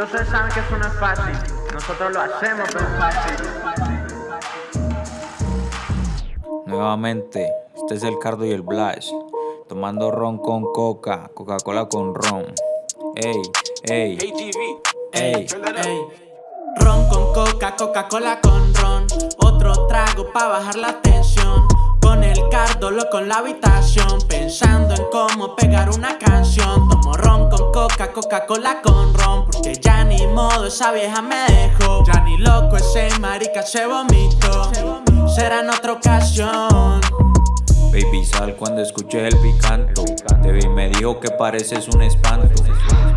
Yo ustedes saben que eso no es fácil. Nosotros lo hacemos, pero es fácil. Nuevamente, este es el Cardo y el Blash. Tomando ron con coca, Coca-Cola con ron. Ey, ey, ey, ey. Ron con coca, Coca-Cola con ron. Otro trago pa' bajar la tensión. Con el cardo loco en la habitación. Pensando en cómo pegar una canción. Tomo ron con coca, Coca-Cola con ron. Porque modo, esa vieja me dejó. Ya ni loco, ese marica se vomitó. Será en otra ocasión. Baby, sal cuando escuché el picanto. Te vi y me dijo que pareces un espanto.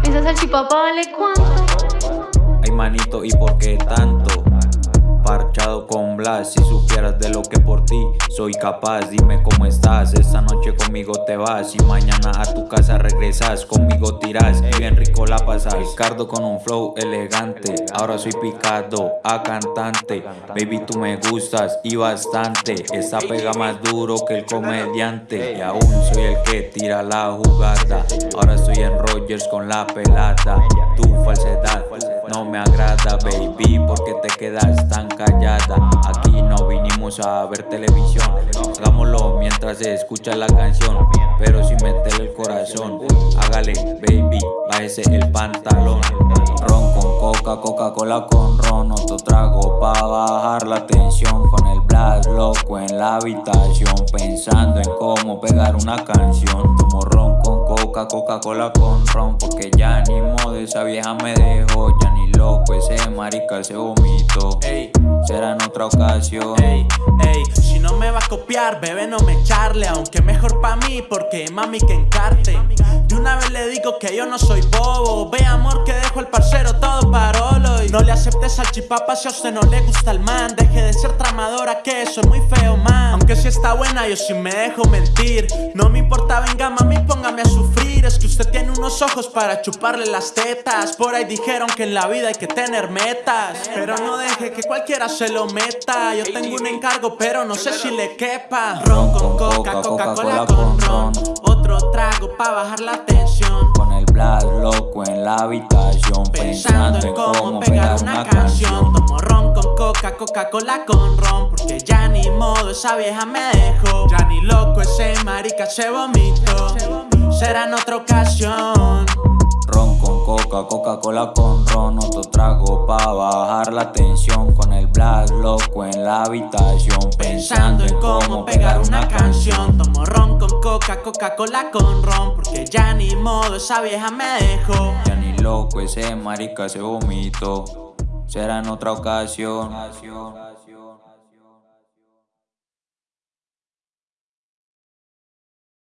¿Esa salchipapa vale cuánto? Ay, manito, ¿y por qué tanto? Parchado con Blas, si supieras de lo que por ti soy capaz Dime cómo estás, esta noche conmigo te vas Y mañana a tu casa regresas, conmigo tiras Y bien rico la pasas. Ricardo con un flow elegante. Ahora soy picado a cantante. Baby tú me gustas y bastante. Esta pega más duro que el comediante. Y aún soy el que tira la jugada. Ahora estoy en Rogers con la pelada. Tu falsedad no me agrada baby Porque te quedas tan callada. Aquí no vinimos a ver televisión. Hagámoslo mientras se escucha la canción Pero sin meterle el corazón Hágale baby, bájese el pantalón. Ron con coca, Coca-Cola con ron Otro trago pa' bajar la tensión. Con el blast loco en la habitación Pensando en cómo pegar una canción. Tomo ron con coca, Coca-Cola con ron Porque ya ni modo esa vieja me dejó loco ese marica se vomito. Será en otra ocasión. Ey, ey, si no me va a copiar, bebé no me echarle Aunque mejor pa' mí, porque mami que encarte. De una vez le digo que yo no soy bobo. Ve amor que dejo el parcero todo parolo Y no le aceptes al chipapa si a usted no le gusta el man. Deje de ser tramadora que eso es muy feo man. Aunque si está buena yo sí me dejo mentir. No me importa, venga mami unos ojos para chuparle las tetas. Por ahí dijeron que en la vida hay que tener metas Pero no deje que cualquiera se lo meta. Yo tengo un encargo pero no sé si le quepa. Ron con coca, Coca-Cola con ron. Otro trago pa' bajar la tensión. Con el blast loco en la habitación Pensando en cómo pegar una canción. Tomo ron con coca, Coca-Cola con ron Porque ya ni modo esa vieja me dejó. Ya ni loco ese marica se vomitó Será en otra ocasión. Ron con coca, Coca-Cola con ron Otro trago pa' bajar la tensión. Con el black loco en la habitación Pensando en cómo pegar una canción. Tomo ron con coca, Coca-Cola con ron Porque ya ni modo esa vieja me dejó. Ya ni loco ese marica se vomito Será en otra ocasión